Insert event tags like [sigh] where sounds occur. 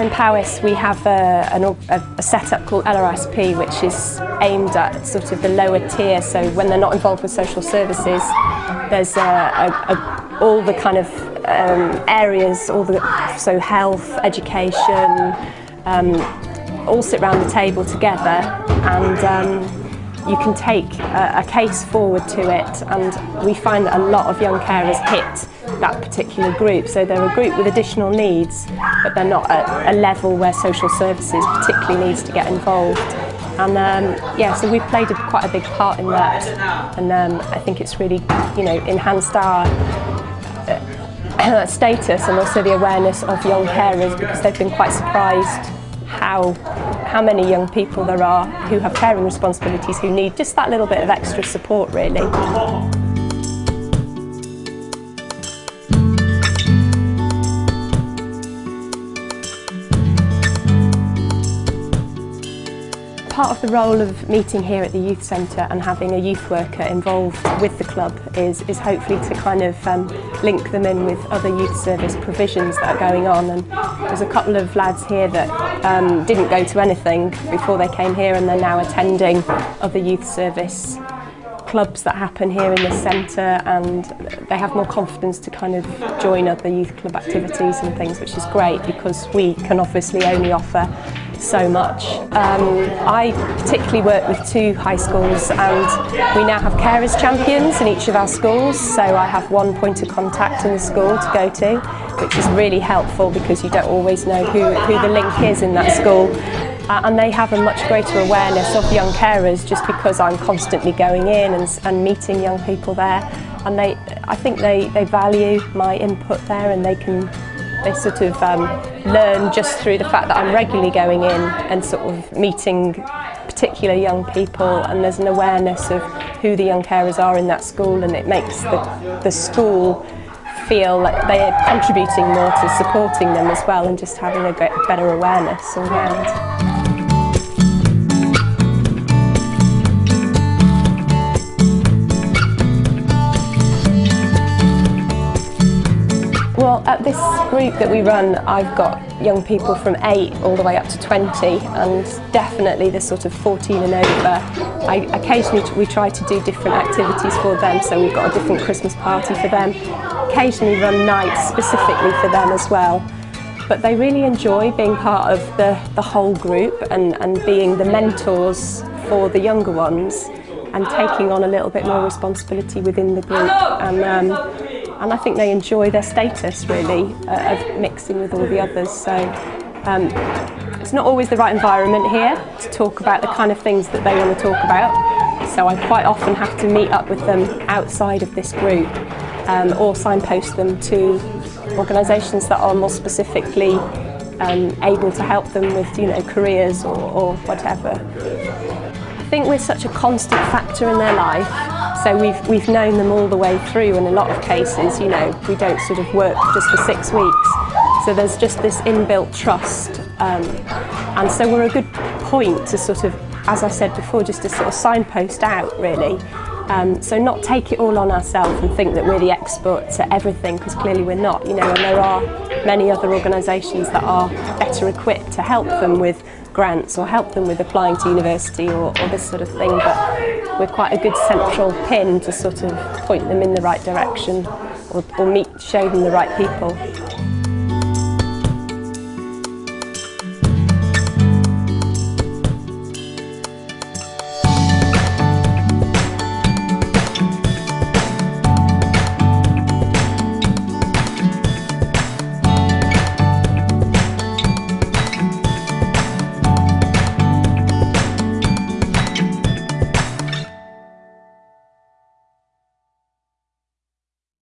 in Powys we have a, an, a, a setup called LRSP which is aimed at sort of the lower tier. So when they're not involved with social services there's a, a, all the kind of um, areas, all the so health, education, um, all sit around the table together. And um, you can take a, a case forward to it. And we find that a lot of young carers hit that particular group. So they're a group with additional needs, but they're not at a level where social services particularly needs to get involved. And um, yeah, so we've played a, quite a big part in that. And um, I think it's really, you know, enhanced our uh, [clears throat] status and also the awareness of young carers because they've been quite surprised how how many young people there are who have caring responsibilities who need just that little bit of extra support really. Part of the role of meeting here at the youth centre and having a youth worker involved with the club is, is hopefully to kind of um, link them in with other youth service provisions that are going on. And there's a couple of lads here that um, didn't go to anything before they came here and they're now attending other youth service clubs that happen here in the centre and they have more confidence to kind of join other youth club activities and things which is great because we can obviously only offer so much. Um, I particularly work with two high schools and we now have carers champions in each of our schools. So I have one point of contact in the school to go to which is really helpful because you don't always know who, who the link is in that school. Uh, and they have a much greater awareness of young carers just because I'm constantly going in and, and meeting young people there. And they, I think they, they value my input there and they can they sort of um, learn just through the fact that I'm regularly going in and sort of meeting particular young people and there's an awareness of who the young carers are in that school and it makes the, the school feel like they are contributing more to supporting them as well and just having a better awareness all round. Well, at this group that we run, I've got young people from 8 all the way up to 20 and definitely the sort of 14 and over. I, occasionally we try to do different activities for them, so we've got a different Christmas party for them. Occasionally run nights specifically for them as well. But they really enjoy being part of the, the whole group and, and being the mentors for the younger ones and taking on a little bit more responsibility within the group. And, um, and I think they enjoy their status really uh, of mixing with all the others so um, it's not always the right environment here to talk about the kind of things that they want to talk about so I quite often have to meet up with them outside of this group um, or signpost them to organisations that are more specifically um, able to help them with you know careers or, or whatever think we're such a constant factor in their life. So we've, we've known them all the way through in a lot of cases, you know, we don't sort of work just for six weeks. So there's just this inbuilt trust. Um, and so we're a good point to sort of, as I said before, just to sort of signpost out really. Um, so not take it all on ourselves and think that we're the experts at everything because clearly we're not, you know, and there are many other organisations that are better equipped to help them with grants or help them with applying to university or, or this sort of thing. But we're quite a good central pin to sort of point them in the right direction or, or meet, show them the right people.